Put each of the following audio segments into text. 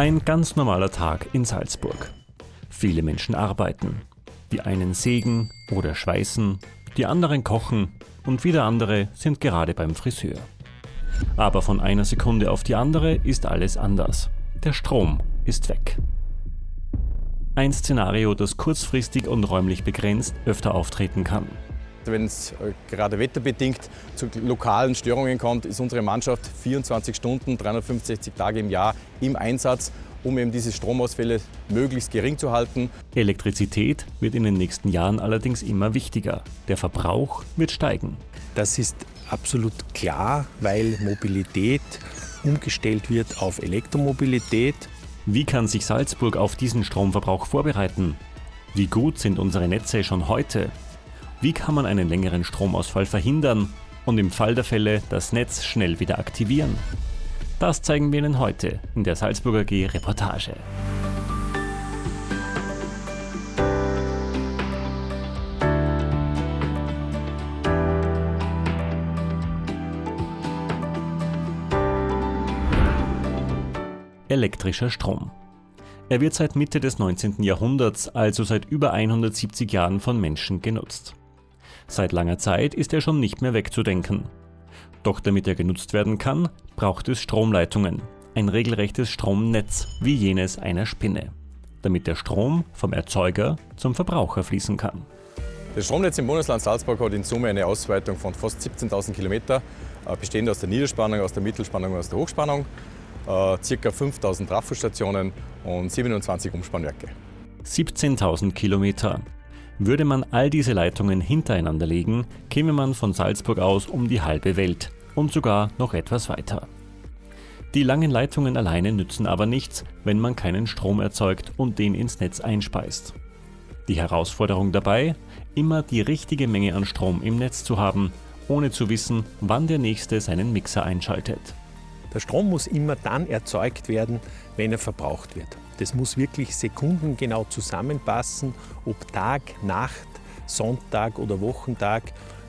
Ein ganz normaler Tag in Salzburg. Viele Menschen arbeiten. Die einen sägen oder schweißen, die anderen kochen und wieder andere sind gerade beim Friseur. Aber von einer Sekunde auf die andere ist alles anders. Der Strom ist weg. Ein Szenario, das kurzfristig und räumlich begrenzt öfter auftreten kann. Wenn es äh, gerade wetterbedingt zu lokalen Störungen kommt, ist unsere Mannschaft 24 Stunden, 365 Tage im Jahr im Einsatz, um eben diese Stromausfälle möglichst gering zu halten. Elektrizität wird in den nächsten Jahren allerdings immer wichtiger. Der Verbrauch wird steigen. Das ist absolut klar, weil Mobilität umgestellt wird auf Elektromobilität. Wie kann sich Salzburg auf diesen Stromverbrauch vorbereiten? Wie gut sind unsere Netze schon heute? Wie kann man einen längeren Stromausfall verhindern und im Fall der Fälle das Netz schnell wieder aktivieren? Das zeigen wir Ihnen heute in der Salzburger G Reportage. Elektrischer Strom. Er wird seit Mitte des 19. Jahrhunderts, also seit über 170 Jahren von Menschen genutzt. Seit langer Zeit ist er schon nicht mehr wegzudenken. Doch damit er genutzt werden kann, braucht es Stromleitungen, ein regelrechtes Stromnetz wie jenes einer Spinne, damit der Strom vom Erzeuger zum Verbraucher fließen kann. Das Stromnetz im Bundesland Salzburg hat in Summe eine Ausweitung von fast 17.000 Kilometer, äh, bestehend aus der Niederspannung, aus der Mittelspannung und aus der Hochspannung, äh, ca. 5.000 Trafostationen und 27 Umspannwerke. 17.000 Kilometer. Würde man all diese Leitungen hintereinander legen, käme man von Salzburg aus um die halbe Welt und sogar noch etwas weiter. Die langen Leitungen alleine nützen aber nichts, wenn man keinen Strom erzeugt und den ins Netz einspeist. Die Herausforderung dabei, immer die richtige Menge an Strom im Netz zu haben, ohne zu wissen, wann der nächste seinen Mixer einschaltet. Der Strom muss immer dann erzeugt werden, wenn er verbraucht wird. Das muss wirklich sekundengenau zusammenpassen, ob Tag, Nacht, Sonntag oder Wochentag.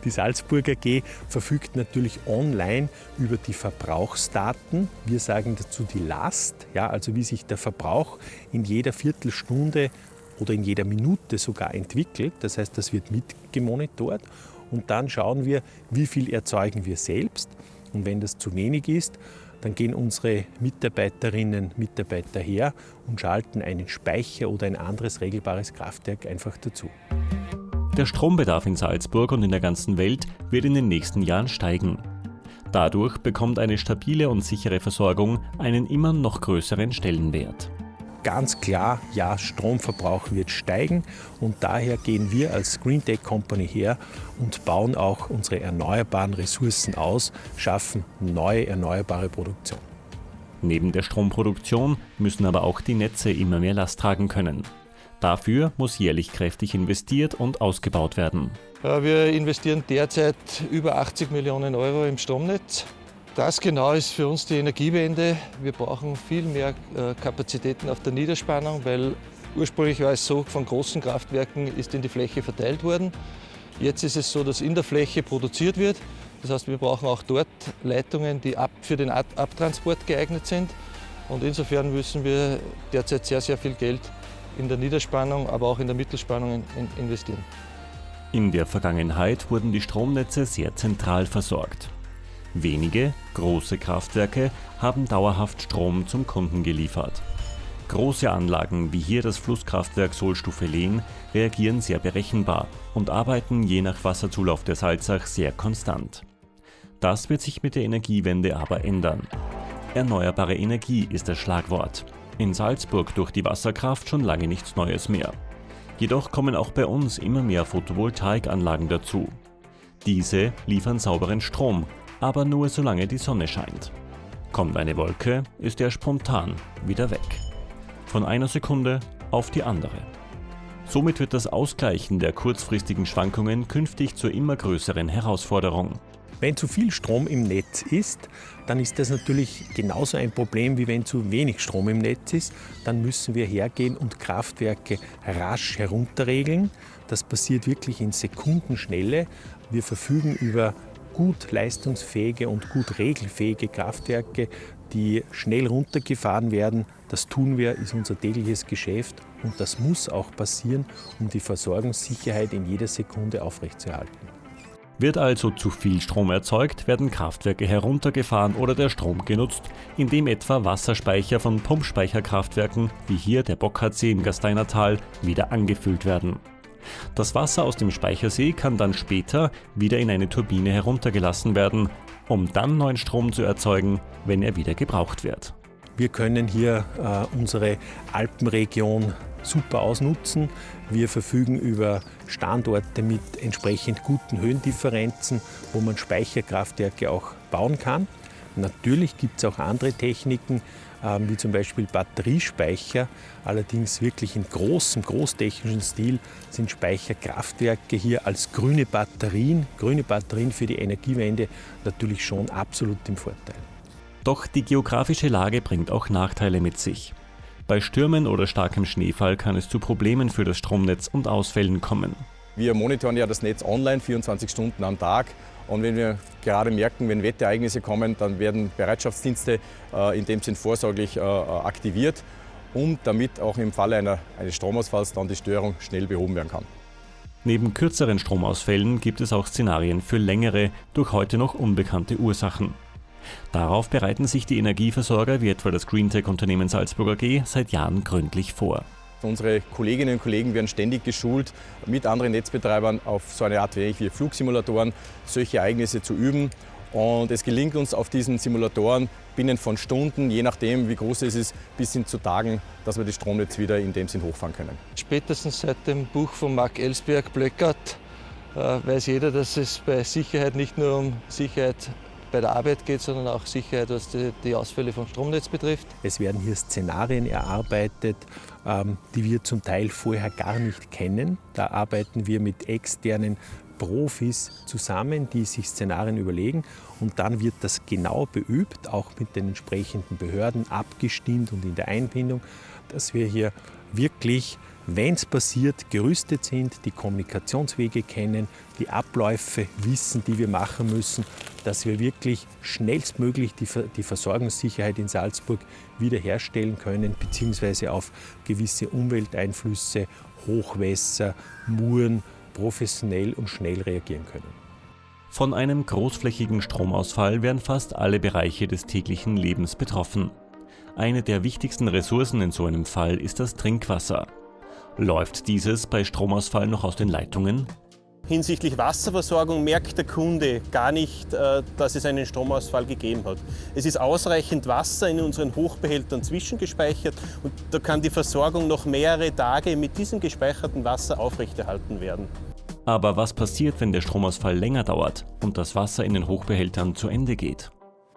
Die Salzburger G verfügt natürlich online über die Verbrauchsdaten. Wir sagen dazu die Last, ja, also wie sich der Verbrauch in jeder Viertelstunde oder in jeder Minute sogar entwickelt. Das heißt, das wird mitgemonitort und dann schauen wir, wie viel erzeugen wir selbst. Und wenn das zu wenig ist, dann gehen unsere Mitarbeiterinnen und Mitarbeiter her und schalten einen Speicher oder ein anderes regelbares Kraftwerk einfach dazu. Der Strombedarf in Salzburg und in der ganzen Welt wird in den nächsten Jahren steigen. Dadurch bekommt eine stabile und sichere Versorgung einen immer noch größeren Stellenwert ganz klar, ja, Stromverbrauch wird steigen und daher gehen wir als Green Tech Company her und bauen auch unsere erneuerbaren Ressourcen aus, schaffen neue erneuerbare Produktion. Neben der Stromproduktion müssen aber auch die Netze immer mehr Last tragen können. Dafür muss jährlich kräftig investiert und ausgebaut werden. Wir investieren derzeit über 80 Millionen Euro im Stromnetz. Das genau ist für uns die Energiewende. Wir brauchen viel mehr äh, Kapazitäten auf der Niederspannung, weil ursprünglich war es so, von großen Kraftwerken ist in die Fläche verteilt worden. Jetzt ist es so, dass in der Fläche produziert wird. Das heißt, wir brauchen auch dort Leitungen, die für den Abtransport geeignet sind. Und insofern müssen wir derzeit sehr, sehr viel Geld in der Niederspannung, aber auch in der Mittelspannung investieren. In der Vergangenheit wurden die Stromnetze sehr zentral versorgt. Wenige, große Kraftwerke haben dauerhaft Strom zum Kunden geliefert. Große Anlagen wie hier das Flusskraftwerk Sohlstufe Lehn reagieren sehr berechenbar und arbeiten je nach Wasserzulauf der Salzach sehr konstant. Das wird sich mit der Energiewende aber ändern. Erneuerbare Energie ist das Schlagwort. In Salzburg durch die Wasserkraft schon lange nichts Neues mehr. Jedoch kommen auch bei uns immer mehr Photovoltaikanlagen dazu. Diese liefern sauberen Strom aber nur solange die Sonne scheint. Kommt eine Wolke, ist er spontan wieder weg. Von einer Sekunde auf die andere. Somit wird das Ausgleichen der kurzfristigen Schwankungen künftig zur immer größeren Herausforderung. Wenn zu viel Strom im Netz ist, dann ist das natürlich genauso ein Problem, wie wenn zu wenig Strom im Netz ist. Dann müssen wir hergehen und Kraftwerke rasch herunterregeln. Das passiert wirklich in Sekundenschnelle. Wir verfügen über gut leistungsfähige und gut regelfähige Kraftwerke, die schnell runtergefahren werden. Das tun wir, ist unser tägliches Geschäft und das muss auch passieren, um die Versorgungssicherheit in jeder Sekunde aufrechtzuerhalten. Wird also zu viel Strom erzeugt, werden Kraftwerke heruntergefahren oder der Strom genutzt, indem etwa Wasserspeicher von Pumpspeicherkraftwerken, wie hier der Bockardsee im Gasteiner Tal, wieder angefüllt werden. Das Wasser aus dem Speichersee kann dann später wieder in eine Turbine heruntergelassen werden, um dann neuen Strom zu erzeugen, wenn er wieder gebraucht wird. Wir können hier äh, unsere Alpenregion super ausnutzen. Wir verfügen über Standorte mit entsprechend guten Höhendifferenzen, wo man Speicherkraftwerke auch bauen kann. Natürlich gibt es auch andere Techniken, ähm, wie zum Beispiel Batteriespeicher. Allerdings wirklich in großem, großtechnischen Stil sind Speicherkraftwerke hier als grüne Batterien, grüne Batterien für die Energiewende natürlich schon absolut im Vorteil. Doch die geografische Lage bringt auch Nachteile mit sich. Bei Stürmen oder starkem Schneefall kann es zu Problemen für das Stromnetz und Ausfällen kommen. Wir monitoren ja das Netz online 24 Stunden am Tag. Und wenn wir gerade merken, wenn Wetterereignisse kommen, dann werden Bereitschaftsdienste äh, in dem Sinn vorsorglich äh, aktiviert, um damit auch im Falle einer, eines Stromausfalls dann die Störung schnell behoben werden kann. Neben kürzeren Stromausfällen gibt es auch Szenarien für längere, durch heute noch unbekannte Ursachen. Darauf bereiten sich die Energieversorger wie etwa das Greentech-Unternehmen Salzburger G seit Jahren gründlich vor. Unsere Kolleginnen und Kollegen werden ständig geschult, mit anderen Netzbetreibern auf so eine Art wie Flugsimulatoren solche Ereignisse zu üben. Und es gelingt uns auf diesen Simulatoren binnen von Stunden, je nachdem wie groß es ist, bis hin zu Tagen, dass wir das Stromnetz wieder in dem Sinn hochfahren können. Spätestens seit dem Buch von Mark Ellsberg Blöckert äh, weiß jeder, dass es bei Sicherheit nicht nur um Sicherheit bei der Arbeit geht, sondern auch Sicherheit, was die, die Ausfälle vom Stromnetz betrifft. Es werden hier Szenarien erarbeitet, ähm, die wir zum Teil vorher gar nicht kennen. Da arbeiten wir mit externen Profis zusammen, die sich Szenarien überlegen und dann wird das genau beübt, auch mit den entsprechenden Behörden abgestimmt und in der Einbindung, dass wir hier wirklich wenn es passiert, gerüstet sind, die Kommunikationswege kennen, die Abläufe wissen, die wir machen müssen, dass wir wirklich schnellstmöglich die, die Versorgungssicherheit in Salzburg wiederherstellen können, beziehungsweise auf gewisse Umwelteinflüsse, Hochwässer, Muren professionell und schnell reagieren können. Von einem großflächigen Stromausfall werden fast alle Bereiche des täglichen Lebens betroffen. Eine der wichtigsten Ressourcen in so einem Fall ist das Trinkwasser. Läuft dieses bei Stromausfall noch aus den Leitungen? Hinsichtlich Wasserversorgung merkt der Kunde gar nicht, äh, dass es einen Stromausfall gegeben hat. Es ist ausreichend Wasser in unseren Hochbehältern zwischengespeichert und da kann die Versorgung noch mehrere Tage mit diesem gespeicherten Wasser aufrechterhalten werden. Aber was passiert, wenn der Stromausfall länger dauert und das Wasser in den Hochbehältern zu Ende geht?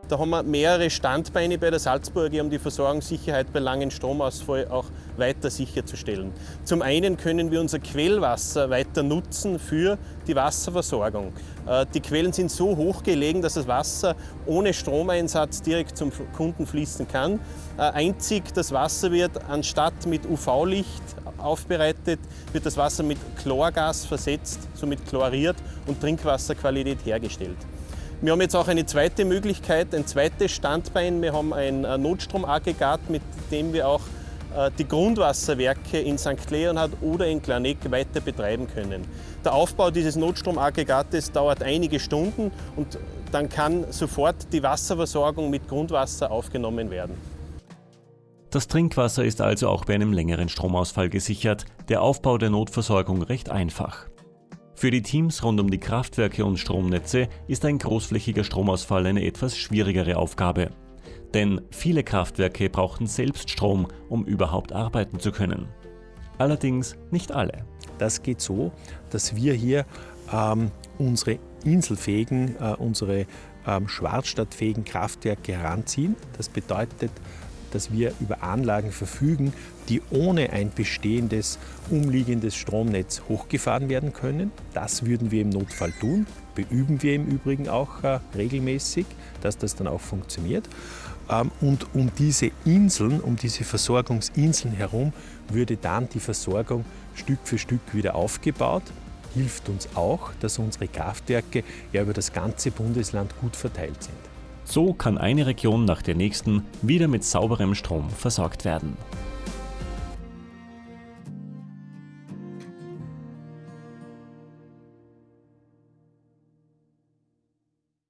Da haben wir mehrere Standbeine bei der Salzburger, um die Versorgungssicherheit bei langen Stromausfall auch weiter sicherzustellen. Zum einen können wir unser Quellwasser weiter nutzen für die Wasserversorgung. Äh, die Quellen sind so hoch gelegen, dass das Wasser ohne Stromeinsatz direkt zum Kunden fließen kann. Äh, einzig das Wasser wird anstatt mit UV-Licht aufbereitet, wird das Wasser mit Chlorgas versetzt, somit chloriert und Trinkwasserqualität hergestellt. Wir haben jetzt auch eine zweite Möglichkeit, ein zweites Standbein. Wir haben ein äh, Notstromaggregat, mit dem wir auch äh, die Grundwasserwerke in St. Leonhard oder in Klaneck weiter betreiben können. Der Aufbau dieses Notstromaggregates dauert einige Stunden und dann kann sofort die Wasserversorgung mit Grundwasser aufgenommen werden. Das Trinkwasser ist also auch bei einem längeren Stromausfall gesichert, der Aufbau der Notversorgung recht einfach. Für die Teams rund um die Kraftwerke und Stromnetze ist ein großflächiger Stromausfall eine etwas schwierigere Aufgabe. Denn viele Kraftwerke brauchen selbst Strom, um überhaupt arbeiten zu können. Allerdings nicht alle. Das geht so, dass wir hier ähm, unsere inselfähigen, äh, unsere ähm, schwarzstadtfähigen Kraftwerke heranziehen. Das bedeutet, dass wir über Anlagen verfügen, die ohne ein bestehendes umliegendes Stromnetz hochgefahren werden können. Das würden wir im Notfall tun, beüben wir im Übrigen auch äh, regelmäßig, dass das dann auch funktioniert. Ähm, und um diese Inseln, um diese Versorgungsinseln herum, würde dann die Versorgung Stück für Stück wieder aufgebaut. Hilft uns auch, dass unsere Kraftwerke ja über das ganze Bundesland gut verteilt sind. So kann eine Region nach der nächsten wieder mit sauberem Strom versorgt werden.